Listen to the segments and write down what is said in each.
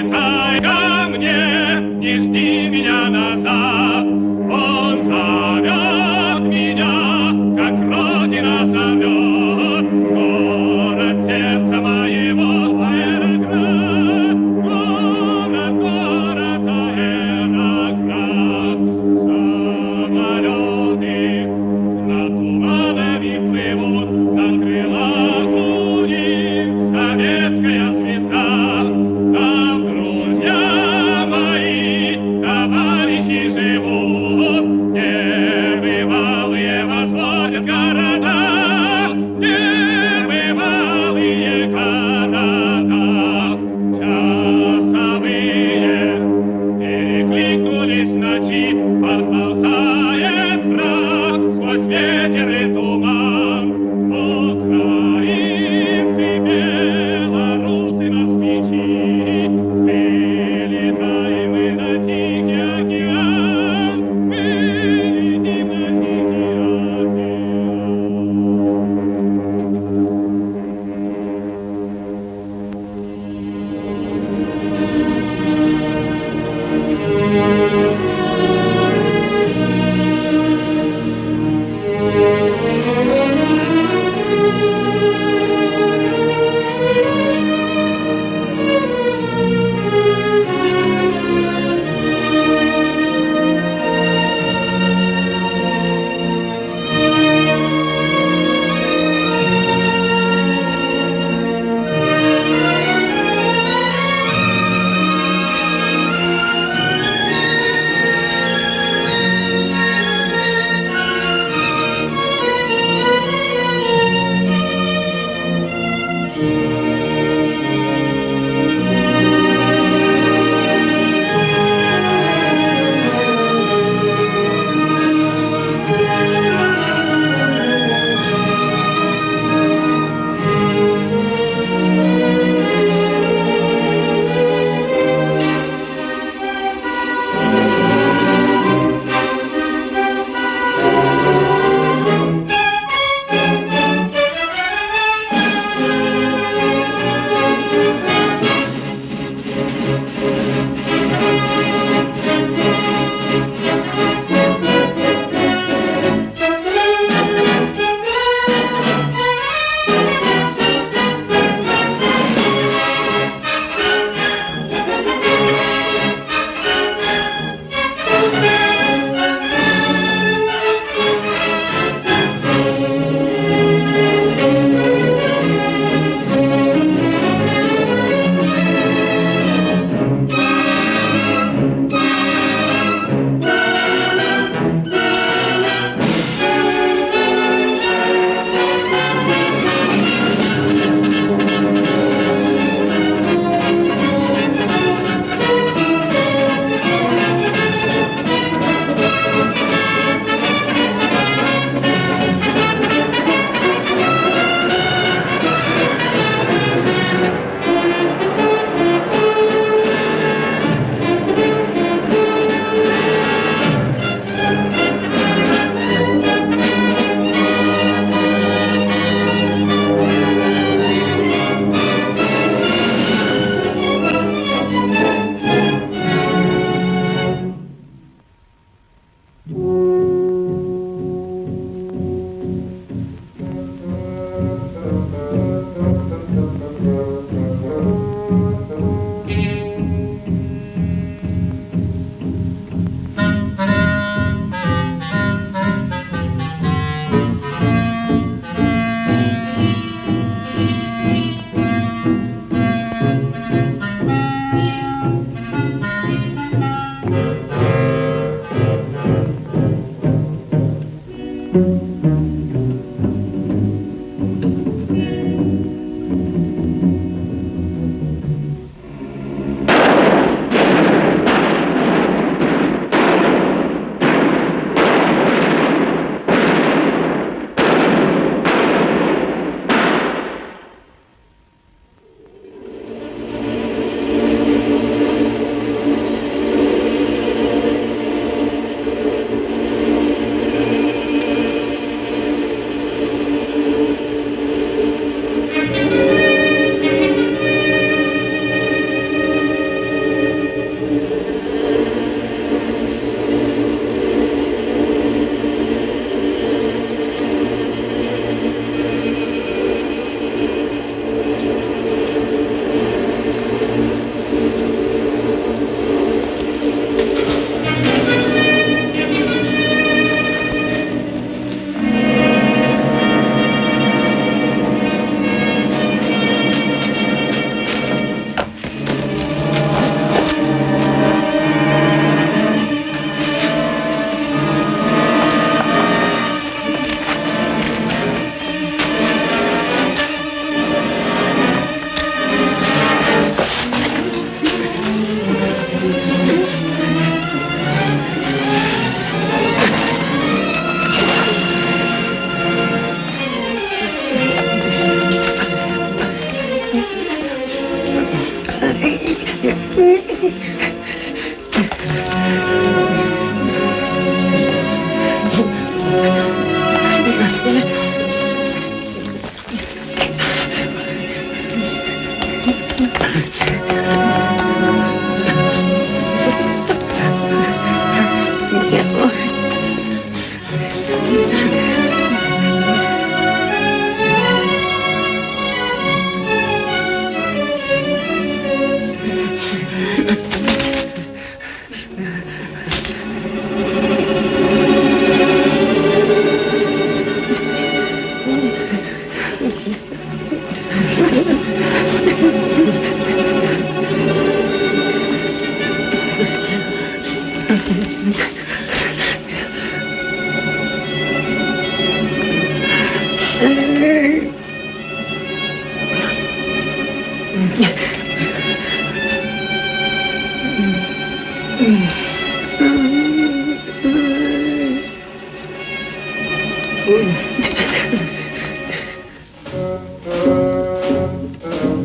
прилетай ко мне, не жди меня назад.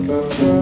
Я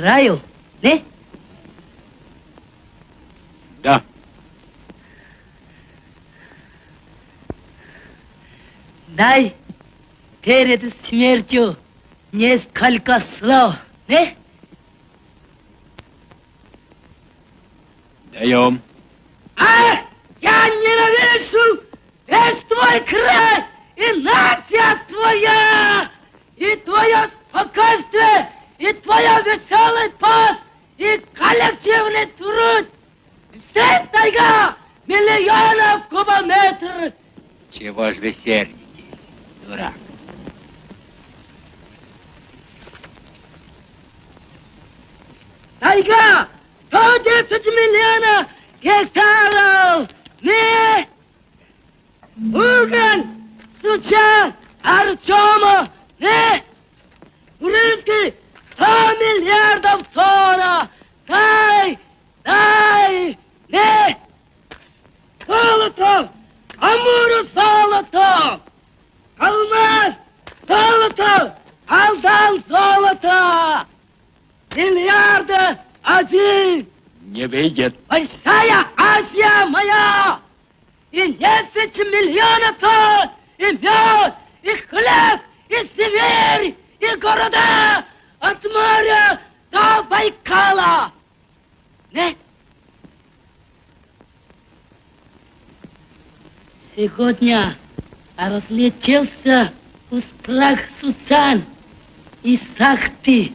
умираю, не? Да. Дай перед смертью несколько слов, не? Даем. А! Я ненавижу весь твой край и нация твоя, и твое спокойствие, и твоя веселый пот, и труд. Вся тайга миллионов кубометров. Чего ж вы сердитесь, дурак? Тайга! 110 миллионов гектаров! Не! Угон! Стучат! Артема! Не! Урынский! 100 миллиардов тонн! Дай! Дай! Не! Золото! Амуру золото! Алмаз! Золото! Алдан золото! Миллиарда один! Не выйдет. Большая Азия моя! И нефть миллиона тонн! И мед! И хлеб! И Сибирь! И города! От моря до Байкала! Не? Сегодня разлетелся из прах Суцан и Сахты.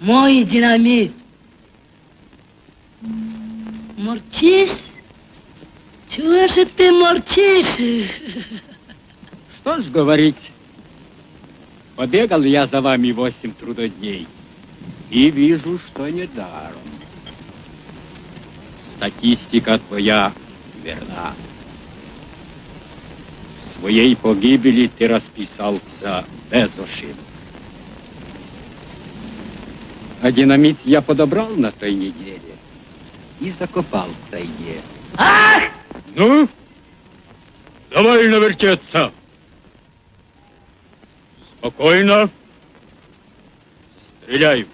Мой динамит. Морчишь? Чего же ты морчишь? Что ж говорить? Побегал я за вами восемь трудодней и вижу, что не даром. Статистика твоя верна. В своей погибели ты расписался без ошибок. А динамит я подобрал на той неделе и закопал в тайге. Ах! Ну, довольно вертеться. Спокойно. Стреляй.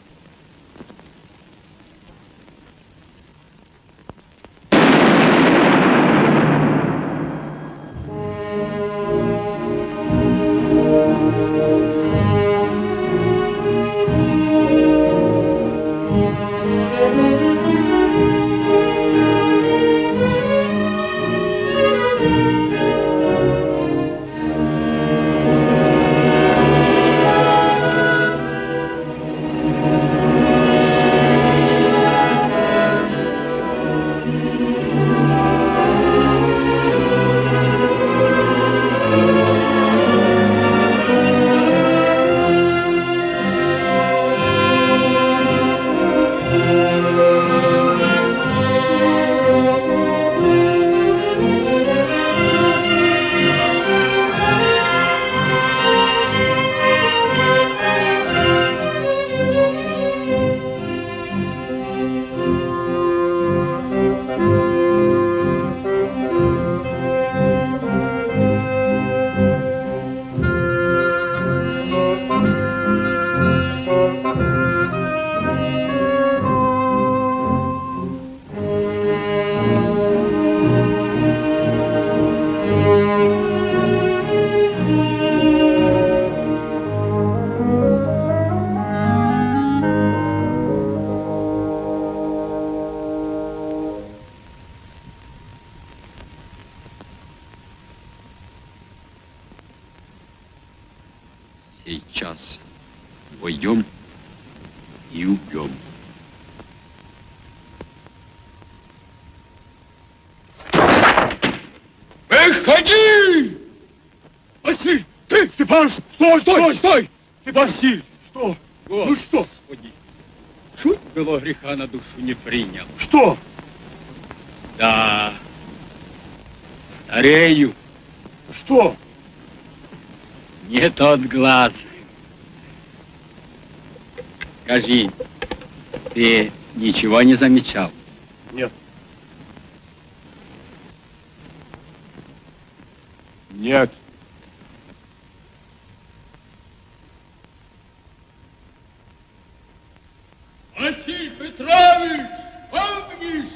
Не принял. Что? Да, старею, Что? не тот глаз. Скажи, ты ничего не замечал? Нет. Нет. Василий Петрович, помнишь,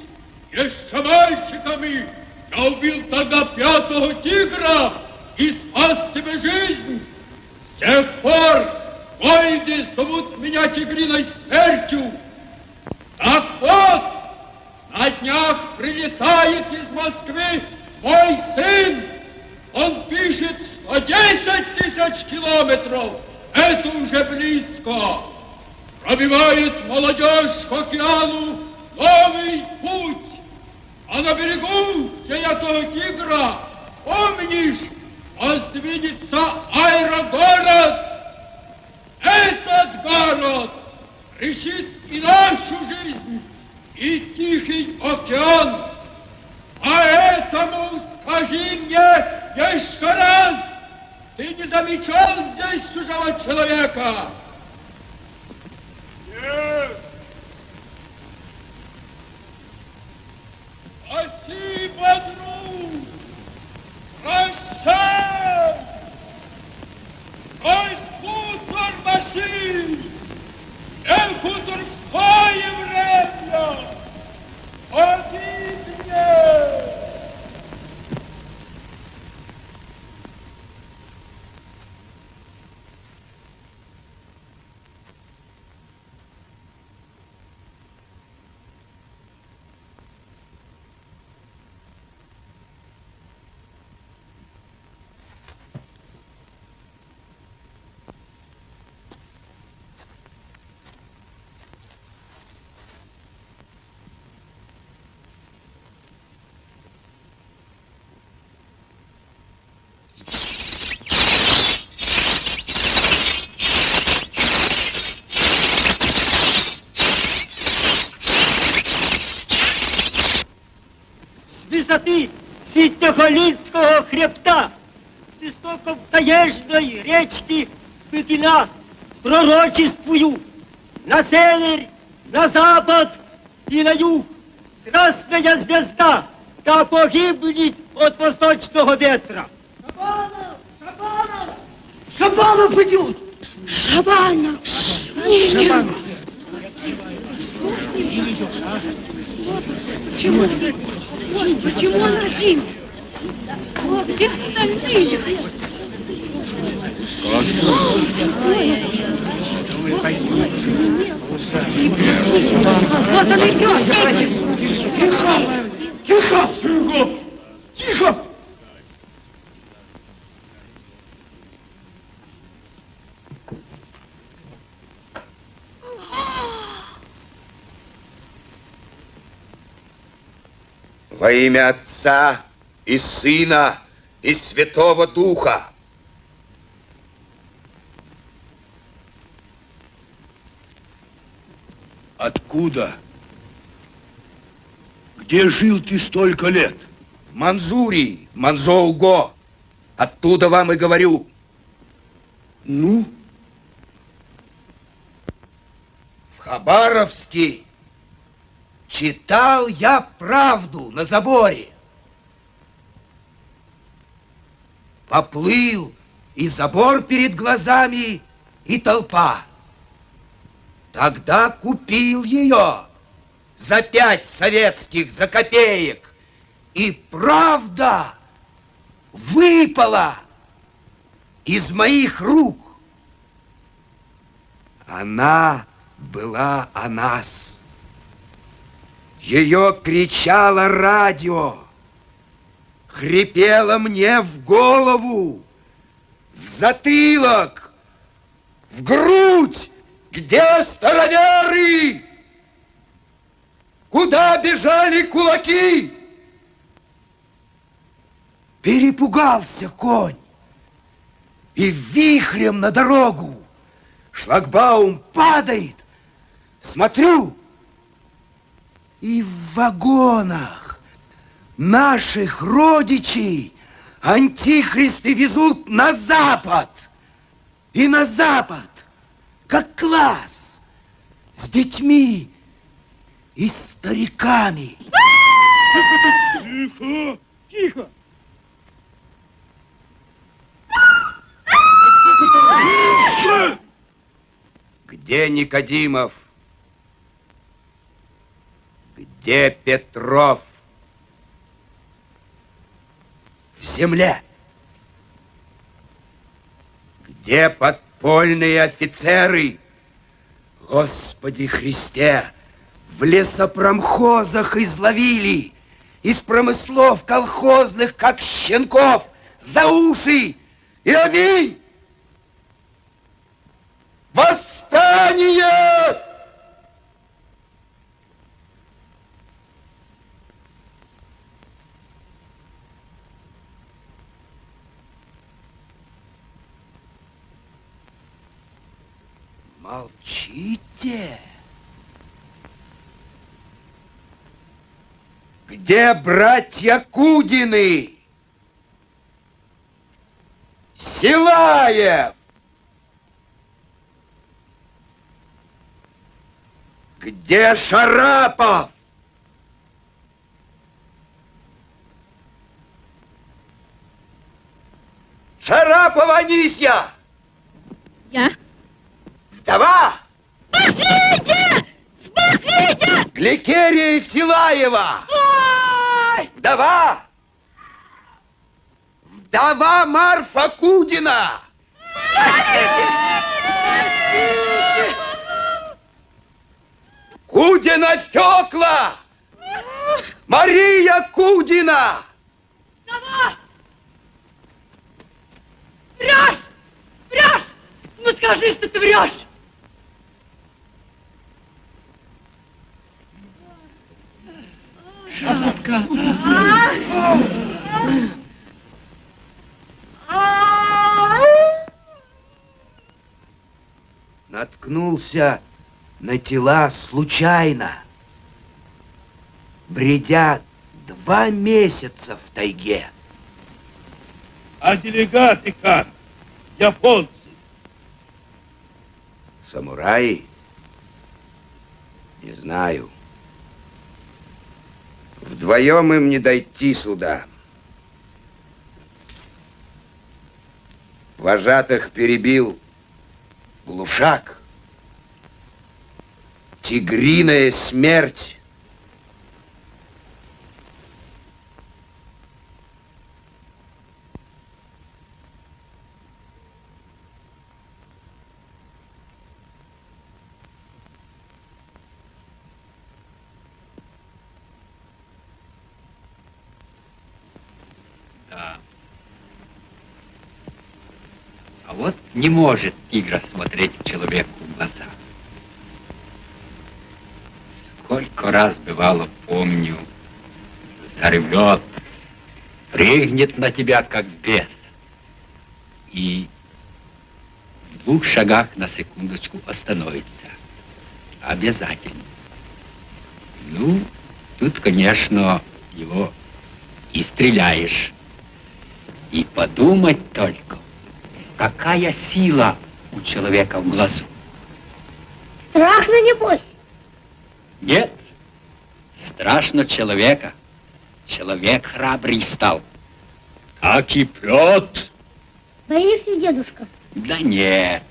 еще мальчиками я убил тогда пятого тигра и спас тебе жизнь. С тех пор войны зовут меня тигриной смертью. Так вот, на днях прилетает из Мой сын. Он пишет, что 10 тысяч километров – это уже близко пробивает молодежь к океану новый путь. А на берегу, где я того тигра, помнишь, воздвинется аэрогород. Этот город решит и нашу жизнь, и Тихий океан. Поэтому скажи мне еще раз, ты не замечал здесь чужого человека? Нет. Спасибо, друг. Прощай. Ой, хутор Василий. Не хуторское время. Odinho! Ситоголинского хребта, с истоков таежной речки Быгина, пророчествую на север, на запад и на юг. Красная звезда, да погибнет от восточного ветра. Шабанов! Шабанов! Шабанов идет! Шабанов! Шабанов! Почему? Почему он один? Где остальные? Вот он идет! Тихо! Тихо! Тихо! Во имя Отца и Сына и Святого Духа. Откуда? Где жил ты столько лет? В Манзурии, Манзоуго. Оттуда вам и говорю. Ну? В Хабаровске читал я правду на заборе. Поплыл и забор перед глазами, и толпа. Тогда купил ее за пять советских, за копеек. И правда выпала из моих рук. Она была о нас. Ее кричало радио, хрипело мне в голову, в затылок. В грудь! Где староверы? Куда бежали кулаки? Перепугался конь. И вихрем на дорогу. Шлагбаум падает. Смотрю. И в вагонах наших родичей антихристы везут на запад. И на запад, как класс, с детьми и стариками. Тихо, тихо. Где Никодимов? Где Петров? В земле. Где подпольные офицеры? Господи Христе, в лесопромхозах изловили, из промыслов колхозных, как щенков, за уши и аминь! Восстание! Молчите! Где братья Кудины? Силаев! Где Шарапов? Шарапова Анисья! Я? Вдова! Спасите! Спасите! Гликерия Силаева! Ой! Вдова! Вдова Марфа Кудина! Кудина Фёкла! Мария Кудина! Сова! Врешь! Врешь! Ну скажи, что ты врешь! Шапка! Наткнулся на тела случайно, бредя два месяца в тайге. А делегаты как? Японцы. Самураи? Не знаю. Вдвоем им не дойти сюда. Вожатых перебил глушак. Тигриная смерть. Да. А вот не может тигр смотреть человеку в глаза. Сколько раз бывало, помню, заревет, прыгнет на тебя, как бес. И в двух шагах на секундочку остановится. Обязательно. Ну, тут, конечно, его и стреляешь. И подумать только, какая сила у человека в глазу. Страшно, небось? Нет, страшно человека. Человек храбрый стал. Как и прет. Боишься, дедушка? Да нет.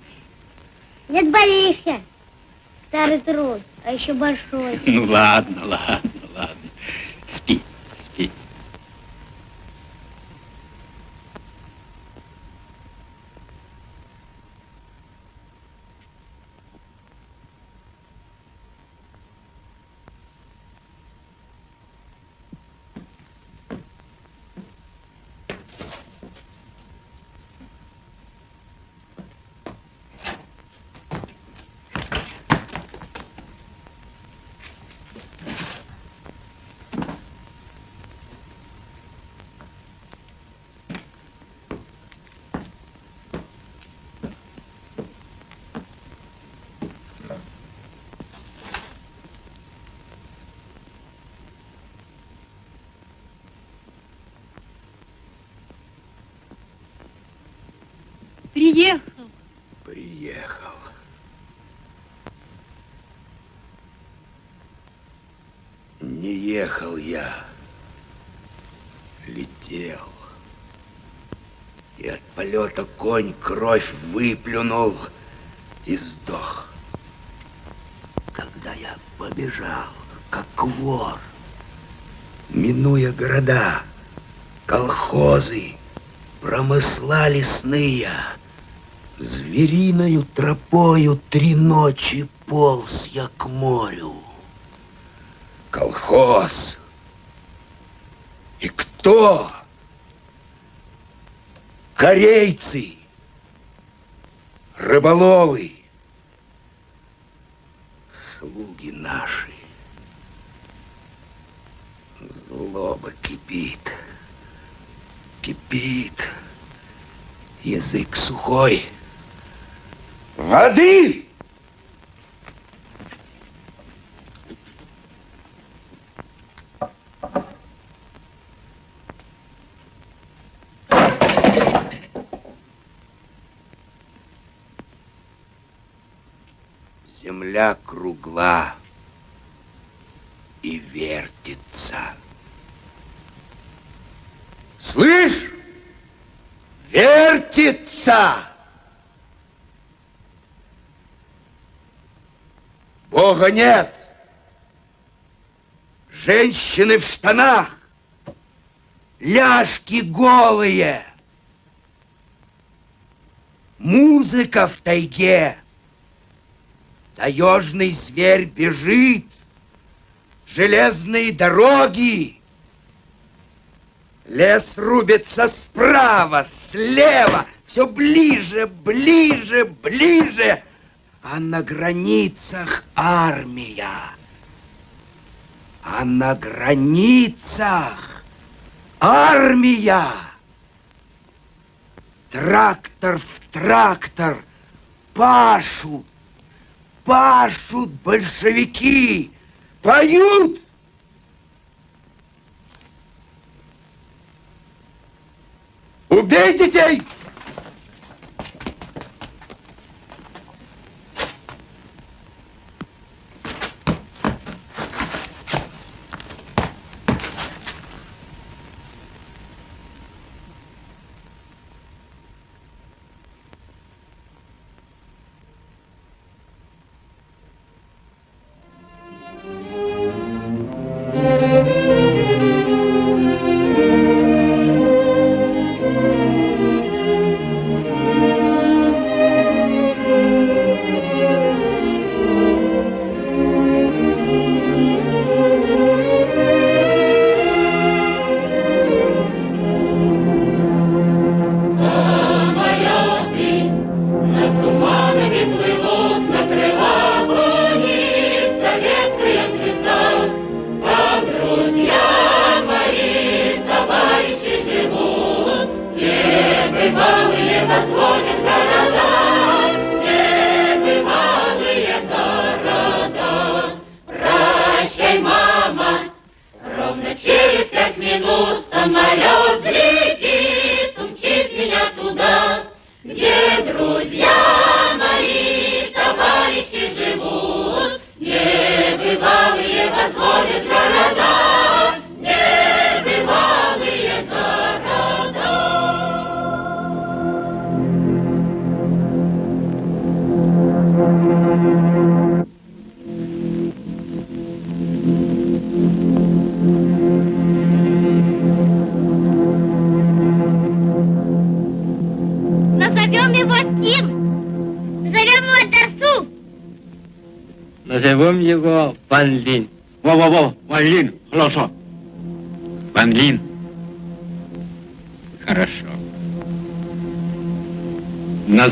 Нет, боишься. Старый трус, а еще большой. Ну ладно, ладно. Ехал я, летел. И от полета конь кровь выплюнул и сдох. Когда я побежал, как вор, минуя города, колхозы, промысла лесные, Звериною тропою три ночи полз я к морю. Колхоз. И кто? Корейцы, рыболовы, слуги наши. Злоба кипит, кипит, язык сухой. Воды! Земля кругла и вертится. Слышь? Вертится! Бога нет. Женщины в штанах, ляжки голые. Музыка в тайге. Таежный зверь бежит. Железные дороги. Лес рубится справа, слева, все ближе, ближе, ближе а на границах армия. А на границах армия. Трактор в трактор пашут, пашут большевики, поют. Убей детей!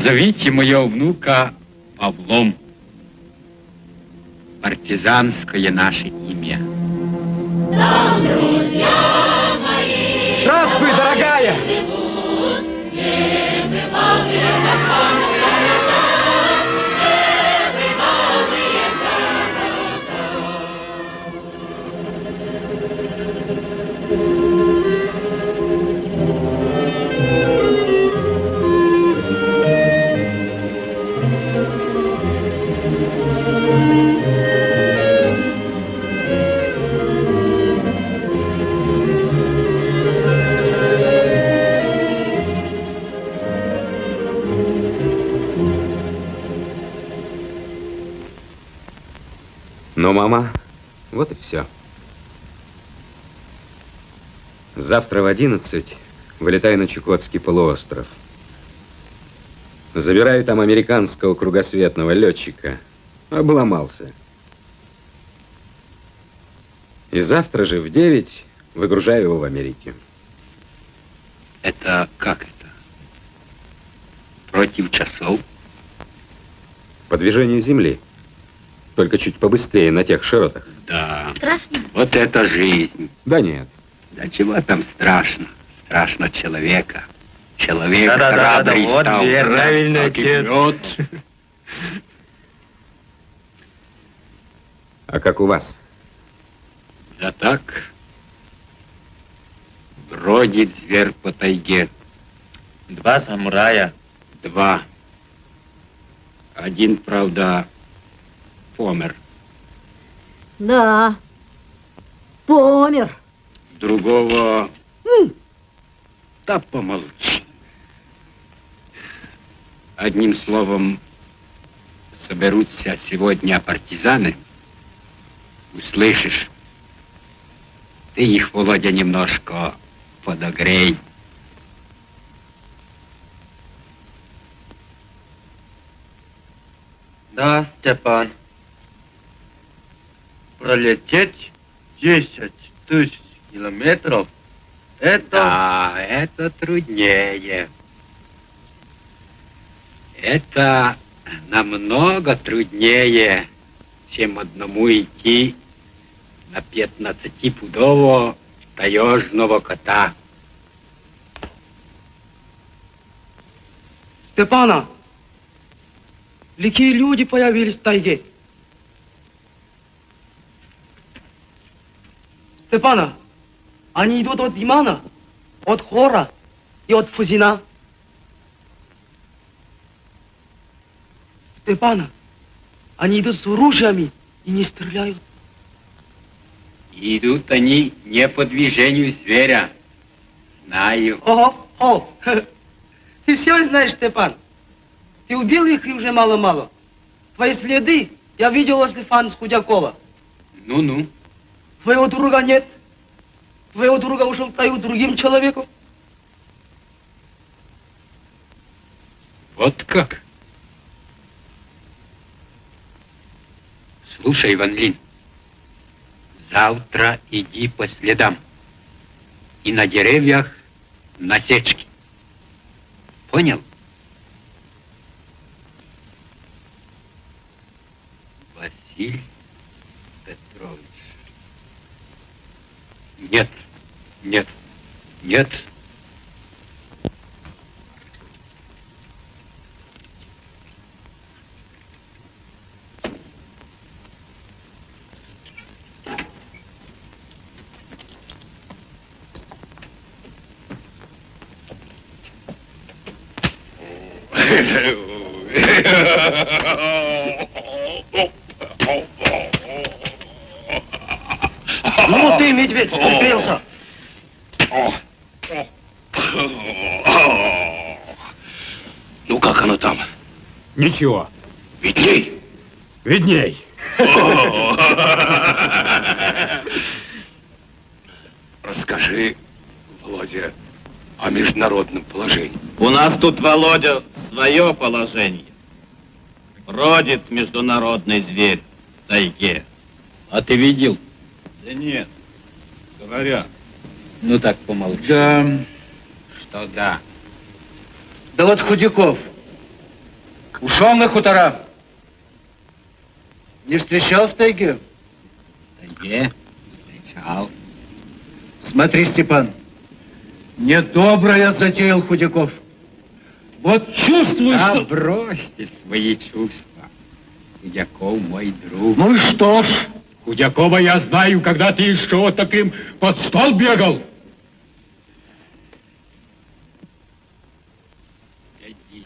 Назовите моего внука Павлом. партизанское наше Ну, мама, вот и все. Завтра в 11 вылетаю на Чукотский полуостров. Забираю там американского кругосветного летчика. Обломался. И завтра же в 9 выгружаю его в Америке. Это как это? Против часов? По движению Земли. Только чуть побыстрее на тех широтах. Да. Страшно? Вот это жизнь. Да нет. Да чего там страшно? Страшно человека. Человек Да-да-да-да, храбрый вот стал. верно, правильно, отец. А как у вас? Да так. Бродит зверь по тайге. Два самурая. Два. Один, правда, помер. Да. Помер. Другого... Да помолчи. Одним словом, соберутся сегодня партизаны. Услышишь? Ты их, Володя, немножко подогрей. Да, Степан. Пролететь 10 тысяч километров, это... Да, это труднее. Это намного труднее, чем одному идти на 15-пудового таежного кота. Степана, какие люди появились в тайге? Степана, они идут от Имана, от Хора и от Фузина. Степана, они идут с оружиями и не стреляют. Идут они не по движению зверя. Знаю. Ого, о, ты все знаешь, Степан. Ты убил их и уже мало-мало. Твои следы я видел возле Фанс Худякова. Ну-ну. Твоего друга нет. Твоего друга ушел тайгу другим человеком. Вот как? Слушай, Ван Лин, завтра иди по следам. И на деревьях насечки. Понял? Василий Нет, нет, нет. Ну ты, медведь, вступился. Ну как оно там? Ничего. Видней. Видней. Расскажи, Володя, о международном положении. У нас тут, Володя, свое положение. Бродит международный зверь в тайге. А ты видел? Да нет, говорят. Ну так помолчи. Да. Что да? Да вот Худяков. Ушел на хутора. Не встречал в тайге? В тайге встречал. Смотри, Степан, недоброе затеял Худяков. Вот чувствую, Да что... бросьте свои чувства. Худяков мой друг. Ну и что ж? Худякова я знаю, когда ты еще вот таким под стол бегал.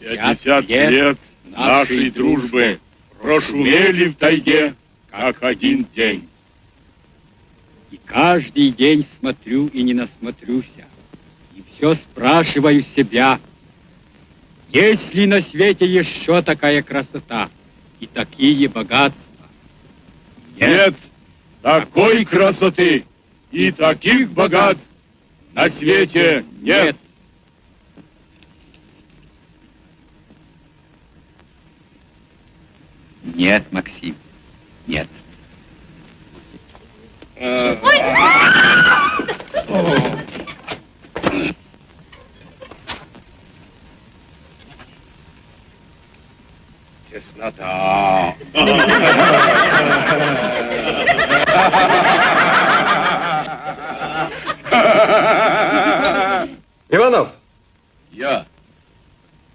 Пятьдесят лет нашей дружбы прошумели в тайге, как один день. И каждый день смотрю и не насмотрюся. И все спрашиваю себя, есть ли на свете еще такая красота и такие богатства? Нет такой красоты и таких богатств на свете нет. Нет, Максим, нет. Теснота. Иванов, Я.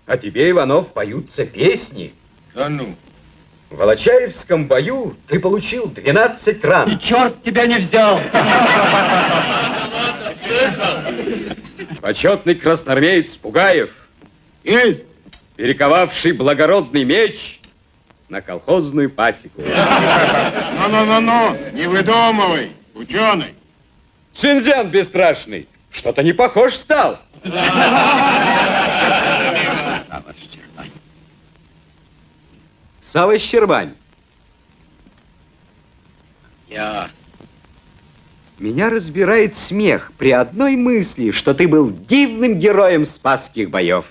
а тебе, Иванов, поются песни. Да ну. В Волочаевском бою ты получил 12 ран. Черт тебя не взял! Почетный красноармеец Пугаев, Есть. перековавший благородный меч на колхозную пасеку. Ну-ну-ну-ну, не выдумывай, ученый. Цинзян бесстрашный, что-то не похож стал. Сава Щербань. Я. Меня разбирает смех при одной мысли, что ты был дивным героем спасских боев.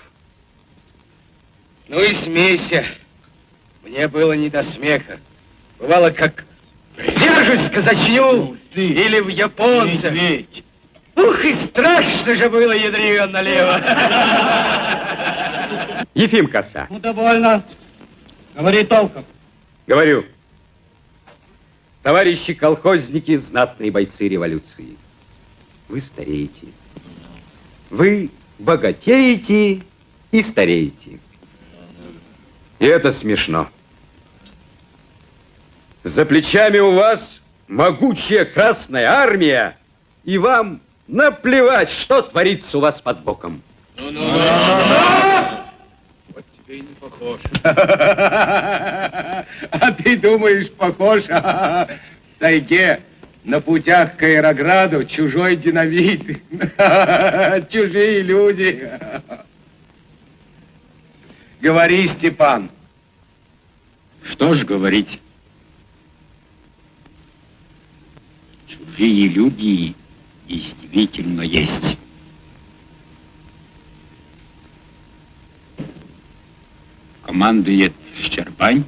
Ну и смейся. Мне было не до смеха. Бывало, как держусь в казачню или в японца. Ух, и страшно же было, ядрено налево. Ефим Коса, Ну, довольно. Говори толком. говорю. Товарищи колхозники, знатные бойцы революции. Вы стареете. Вы богатеете и стареете. И это смешно. За плечами у вас могучая Красная Армия, и вам наплевать, что творится у вас под боком. Вот тебе и не похож. А ты думаешь, похож? В тайге на путях к аэрограду чужой динамит. Чужие люди. Говори, Степан. Что ж говорить? Чужие люди действительно есть. Командует Щербань.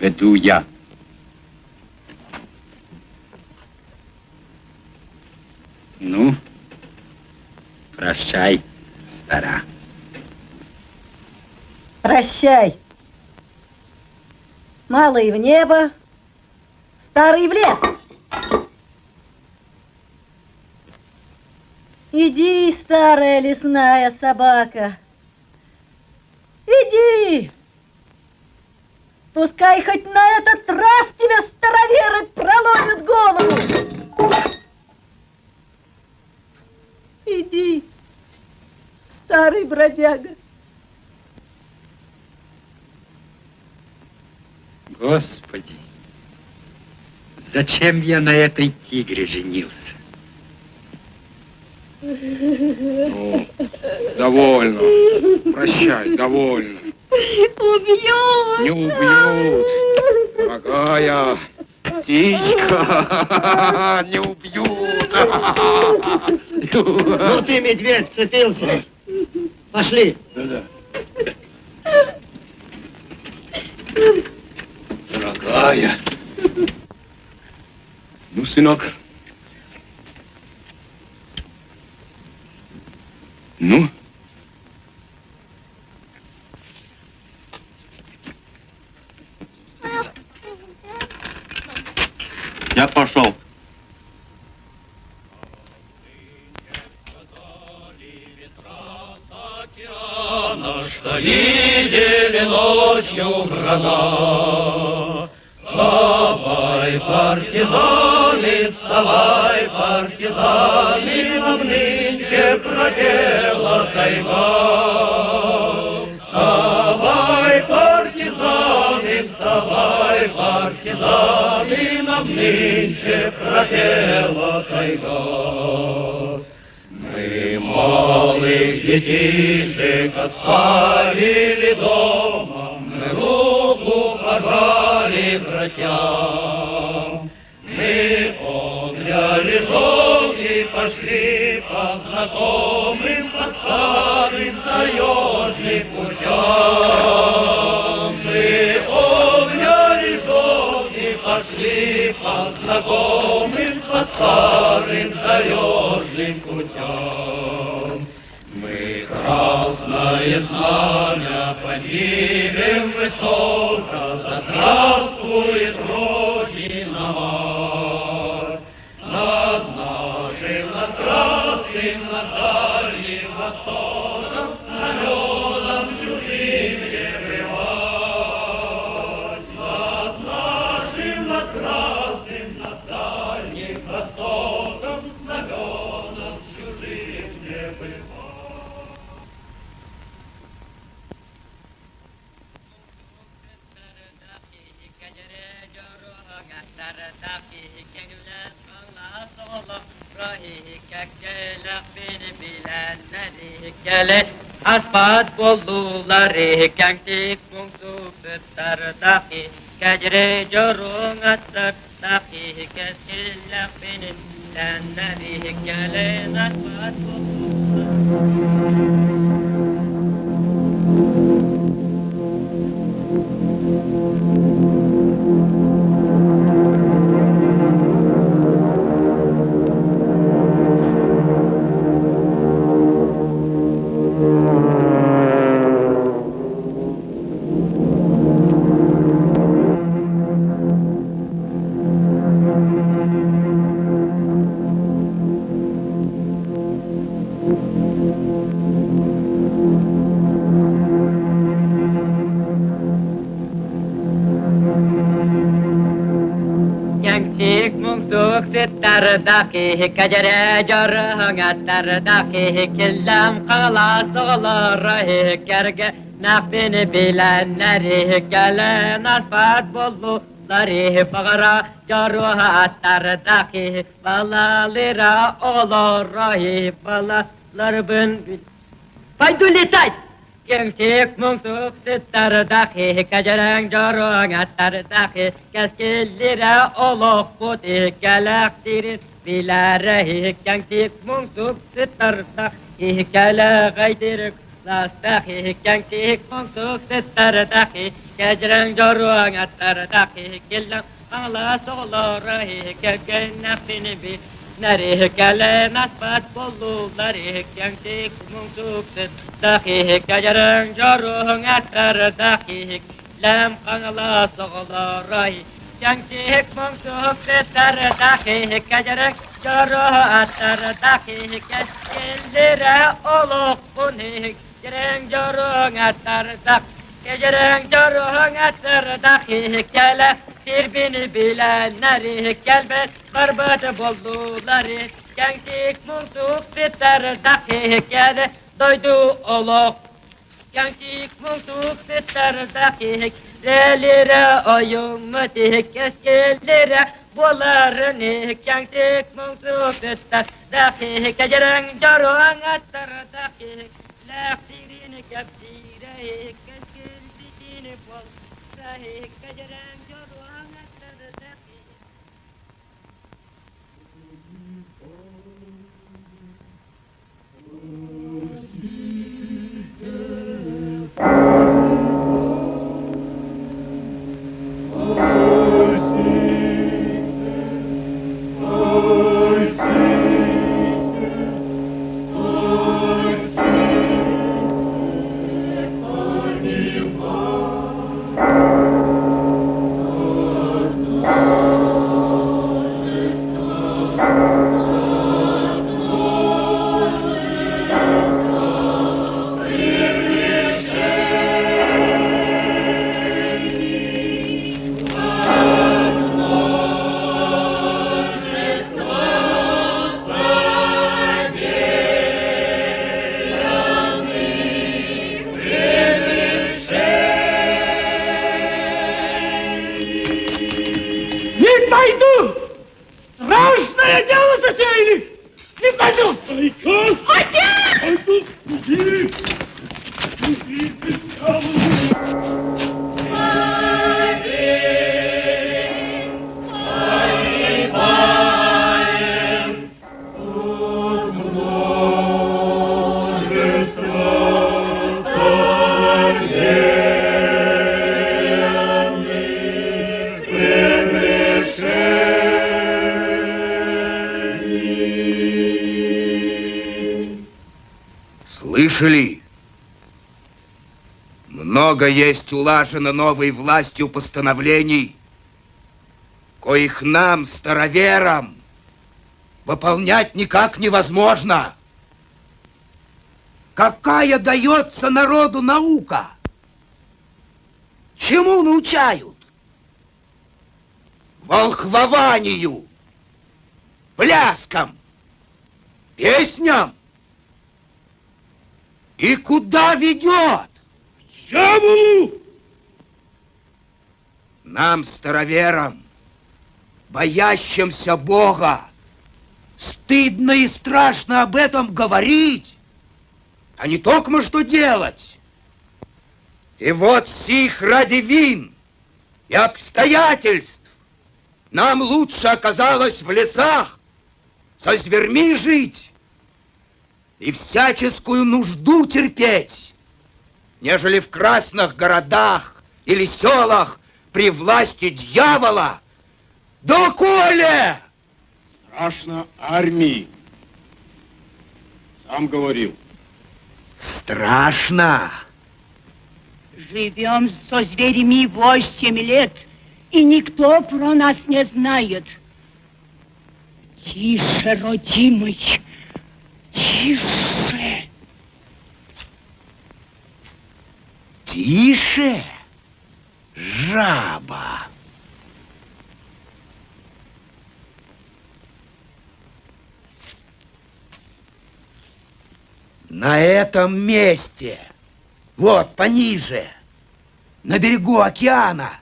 Веду я. Ну, прощай, стара. Прощай. Малый в небо, старый в лес. Иди, старая лесная собака. Иди. Пускай хоть на этот раз тебе староверы проломят голову. Иди, старый бродяга. Господи, зачем я на этой тигре женился? Ну, довольно. Прощай, довольно. Убьют! Не убьют. Дорогая птичка, не убьют. Ну ты, медведь, цепился. Пошли. Дорогая. Ну, сынок. Ну? Я пошел. Что видели ночью гранат. Вставай, партизаны, вставай, партизаны, нам нынче пропела тайга. Вставай, партизаны, вставай, партизаны, нам нынче пропела тайга. Мы малых детишек оставили дома, Мы руку пожали братьям. Мы обняли жен и пошли по знакомым, По старым таежным путям. Мы обняли жен и пошли по знакомым, По старым таежным путям. Мы красное знамя поднимем высоко, Да здравствует Родина ola rahihi kekkele ah beni bilenleri kele Asfat bolluları kengdik mungsu büttar dahi. Kecre corun atlar dahi kesille ah beni bilenleri kele Asfat bolluları. Mungsuk sittardaki Kecere jorungattardaki Gem kek mung tuk sittar dahi, kajarang jarong attar dahi, Gəs gellirə oloq budi, gələk dirin bilərəhi, Gəm kek mung tuk sittar dahi, gələk aydirik لاستخي كان كيك منطوك تتردخي كجران جروان التردخي كلا على صغلا رهي كجنة في نبي نری کلم نسبت بلو نری کیان تی کمون سوکت داخی کجرن جارو نتر داخی لم قنلا سغلا رای کیان تی کمون سوکت تر داخی کجرن جارو اتر داخی کس کندر اولو کنی جرن جارو نتر داخی Gecerin görüğün etleri dahi gele Birbini bilenleri gelmez Kırbıcı bolluları Gençlik munsup bitleri dahi gele Doydu oluk Gençlik munsup bitleri dahi Lelire oyun mütik eskilere Bunların gençlik munsup bitler Dahi gecerin görüğün etleri dahi Leftirini kepsireyik है गजराम Много есть улажено новой властью постановлений, коих нам, староверам, выполнять никак невозможно. Какая дается народу наука? Чему научают? Волхвованию, пляскам, песням. И куда ведет? Дьяволу! Нам, староверам, боящимся Бога, стыдно и страшно об этом говорить, а не только что делать. И вот сих ради вин и обстоятельств нам лучше оказалось в лесах со зверьми жить и всяческую нужду терпеть, нежели в красных городах или селах при власти дьявола. Доколе! Страшно армии. Сам говорил. Страшно. Живем со зверями восемь лет, и никто про нас не знает. Тише, родимый, тише. Тише, жаба. На этом месте, вот пониже, на берегу океана,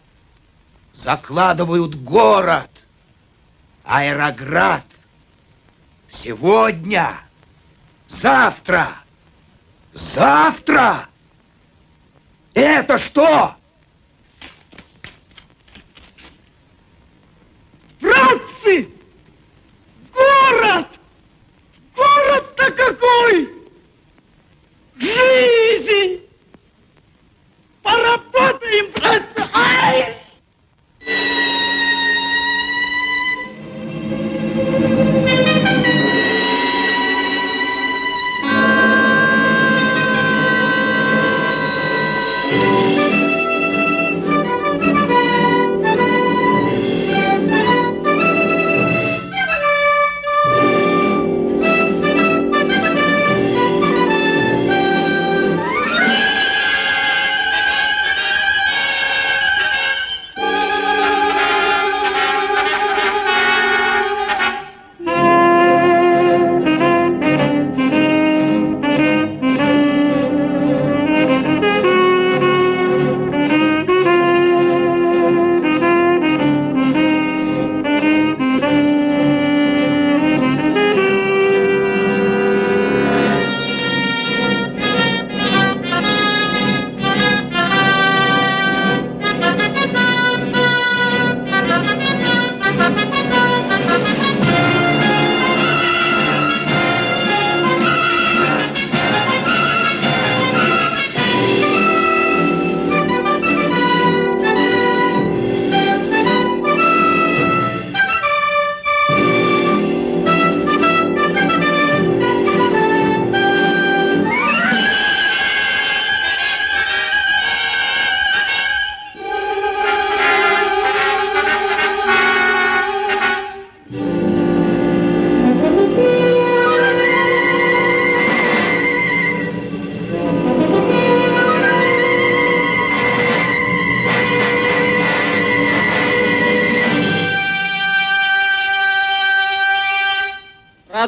закладывают город, аэроград. Сегодня, завтра, завтра. Это что? Братцы! Город! Город-то какой! Жизнь! Поработаем, братцы! Ай!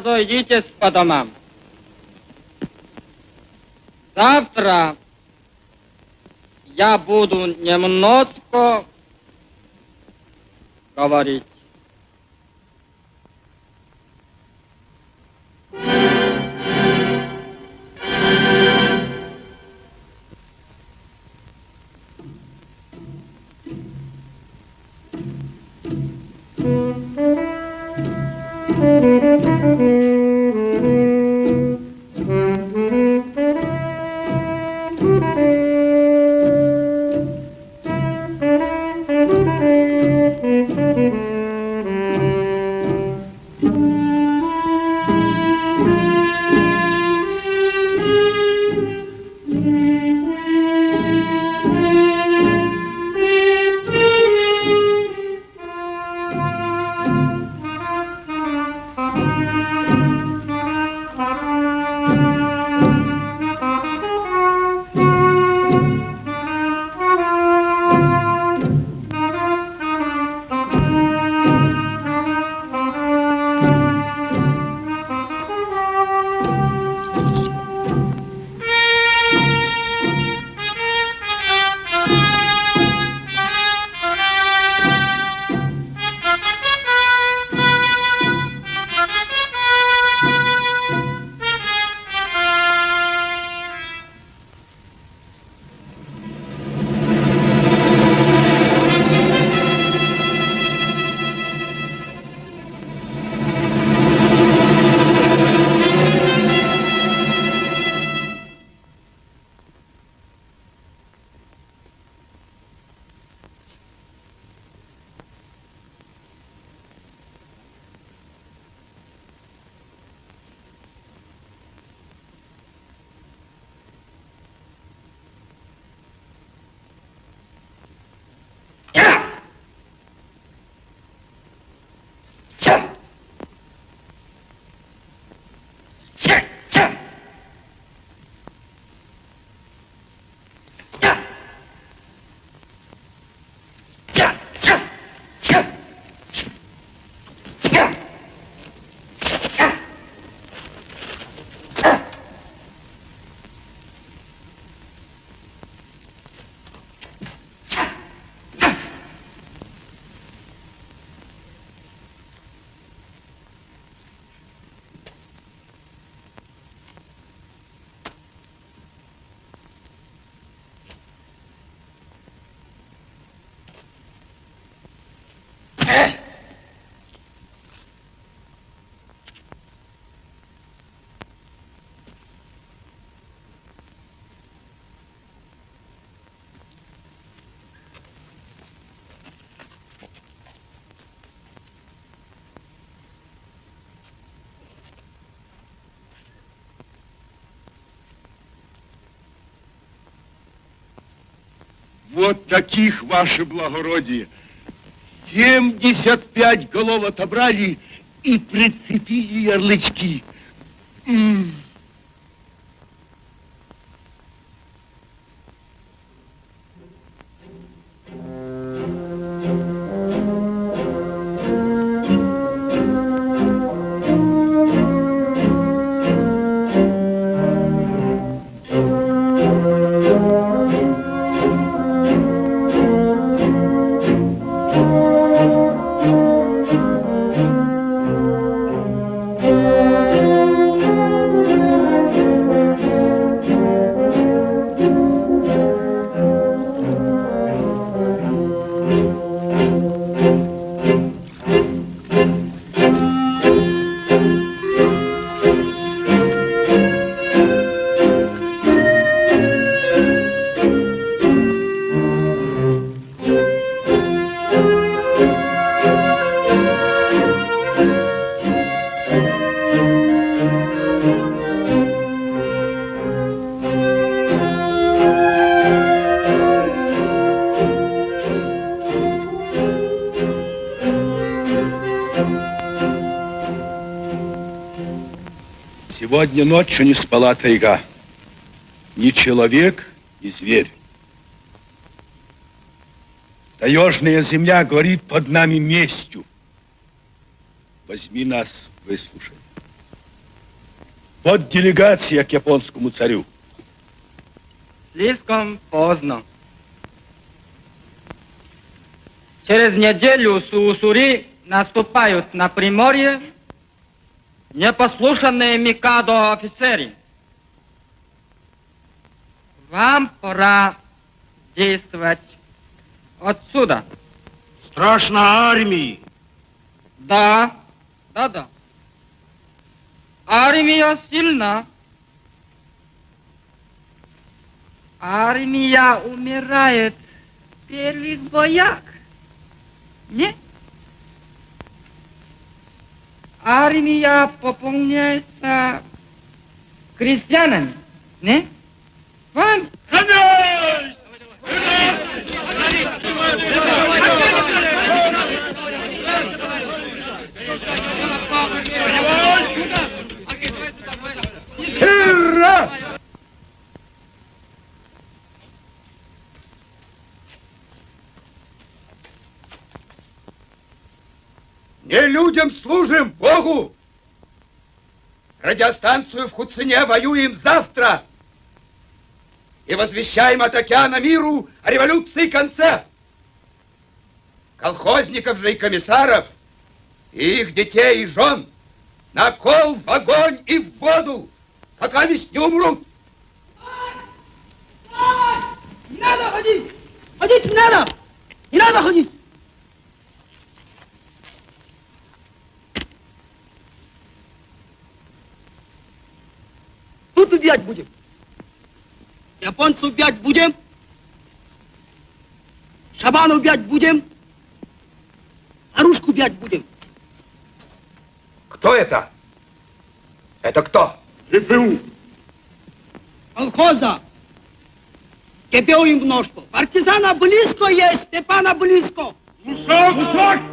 Разойдитесь по домам. Завтра я буду немножко говорить. Вот таких, ваше благородие. Семьдесят пять голов отобрали и прицепили ярлычки. Сегодня ночью не спала тайга. Ни человек, ни зверь. Таежная земля горит под нами местью. Возьми нас, выслушай. Вот делегация к японскому царю. Слишком поздно. Через неделю Суусури наступают на Приморье непослушанные Микадо офицеры. Вам пора действовать отсюда. Страшно армии. Да, да, да. Армия сильна. Армия умирает в первых боях. Нет? Армия пополняется крестьянами. Не? Вам? Ура! Не людям служим, Богу! Радиостанцию в Хуцине воюем завтра! И возвещаем от океана миру о революции конце! Колхозников же и комиссаров, и их детей и жен на кол в огонь и в воду, пока весь не умрут! Надо ходить! Ходить надо! Не надо ходить! Тут убивать будем. Японцев убивать будем. Шабана убивать будем. Оружку убивать будем. Кто это? Это кто? ГПУ. Колхоза. ГПУ им в ножку. Партизана близко есть, Степана близко. Лушак! Лушак!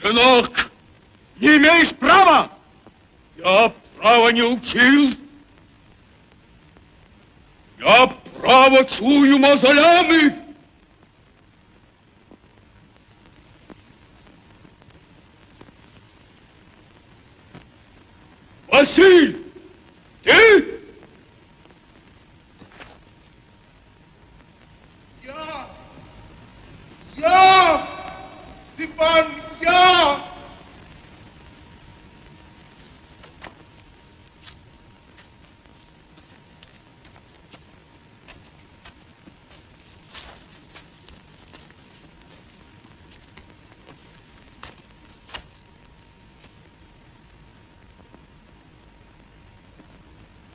Сынок! Не имеешь права! Я права не учил! Я право чую мозолями. Василь, ты? Я, я, Степан, я.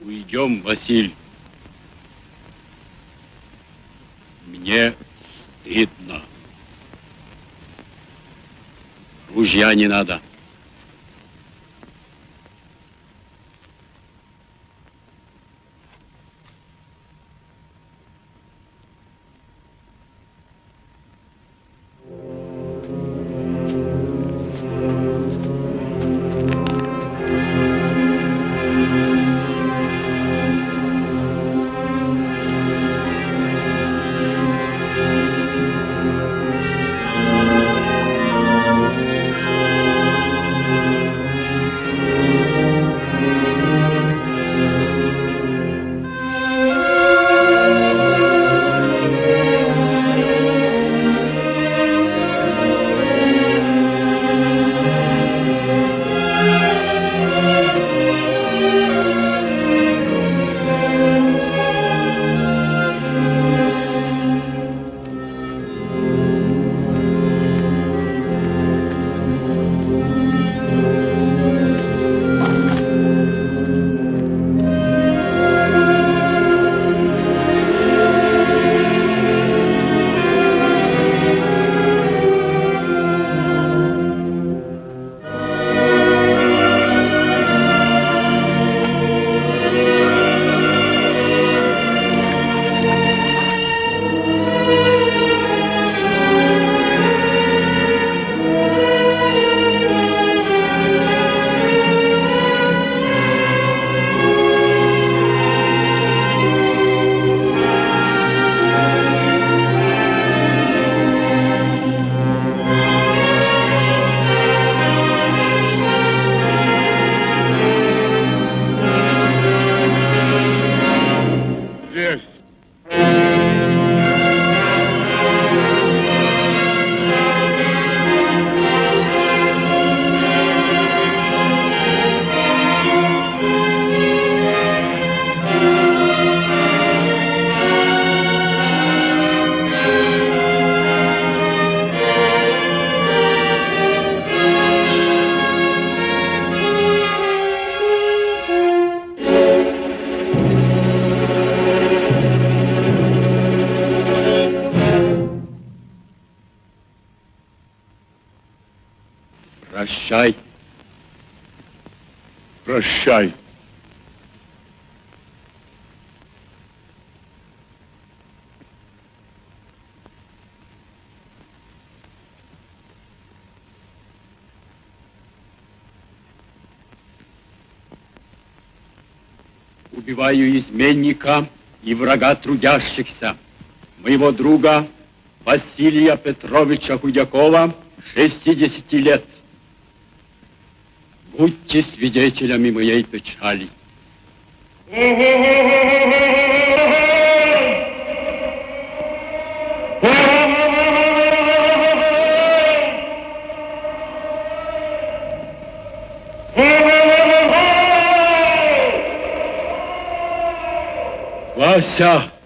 Уйдем, Василь. Мне стыдно. Ружья не надо. Изменника и врага трудящихся, моего друга Василия Петровича Худякова, 60 лет. Будьте свидетелями моей печали. Вася! Мама.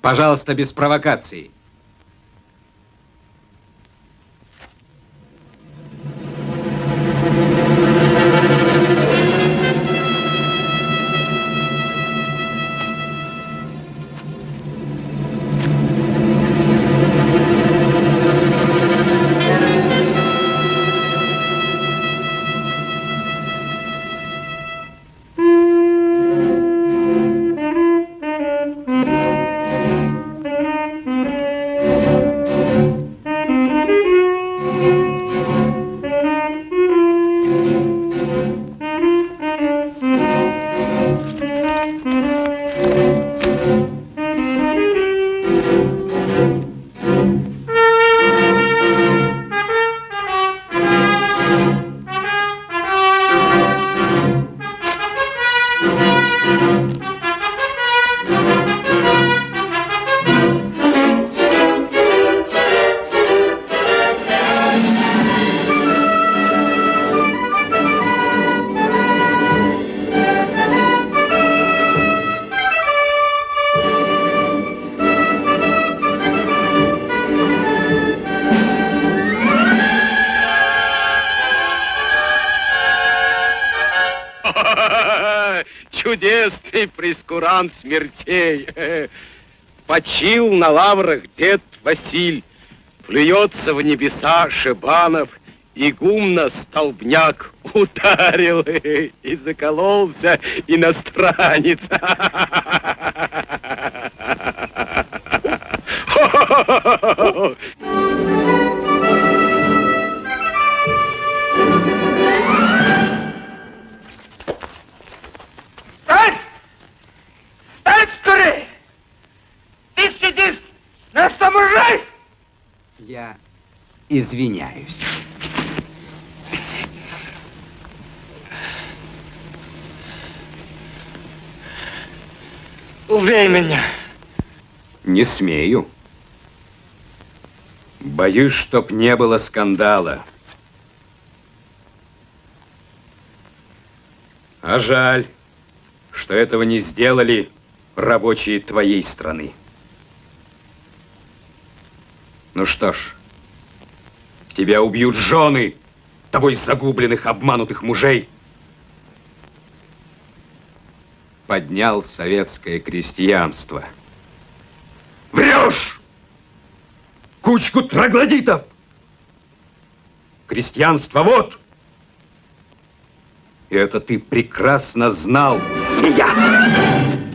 Пожалуйста, без провокаций. Чудесный прескурант смертей. Почил на лаврах дед Василь, Плюется в небеса Шибанов, и гумно столбняк ударил и закололся иностранец. извиняюсь. Убей меня! Не смею. Боюсь, чтоб не было скандала. А жаль, что этого не сделали рабочие твоей страны. Ну что ж, Тебя убьют жены тобой загубленных, обманутых мужей. Поднял советское крестьянство. Врешь! Кучку троглодитов! Крестьянство вот! И это ты прекрасно знал, змея!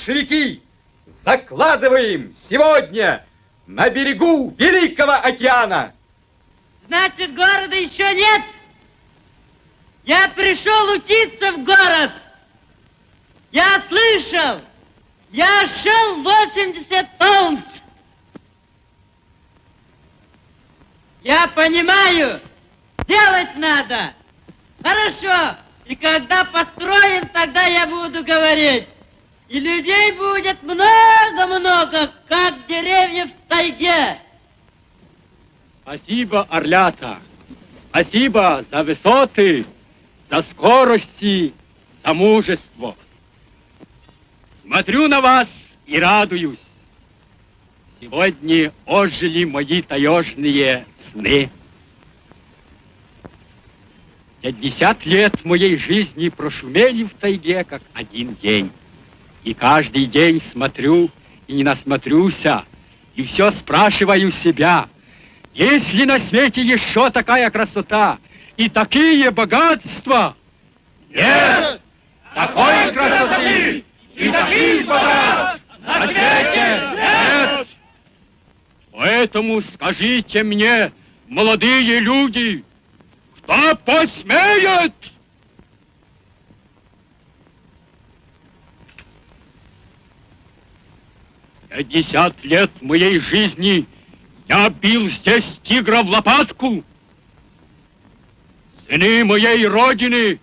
Большевики, закладываем сегодня на берегу Великого океана. Значит, города еще нет? Я пришел учиться в город. Я слышал. Я шел 80 солнц. Я понимаю, делать надо. Хорошо. И когда построим, тогда я буду говорить. И людей будет много-много, как деревьев в тайге. Спасибо, Орлята. Спасибо за высоты, за скорости, за мужество. Смотрю на вас и радуюсь. Сегодня ожили мои таежные сны. Пятьдесят лет моей жизни прошумели в тайге, как один день. И каждый день смотрю и не насмотрюся, и все спрашиваю себя, есть ли на свете еще такая красота и такие богатства? Нет! Такой красоты и таких богатств на свете нет! Поэтому скажите мне, молодые люди, кто посмеет? Пятьдесят лет моей жизни я бил здесь тигра в лопатку. Сыны моей родины,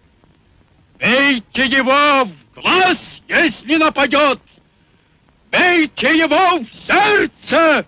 бейте его в глаз, если нападет. Бейте его в сердце.